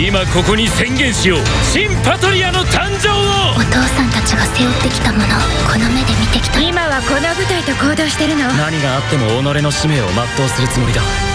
今ここに宣言しよう。新パトリアの誕生を。お父さんたちが背負ってきたもの。この目で見てきた。今はこの部隊と行動してるの。何があっても己の使命を全うするつもりだ。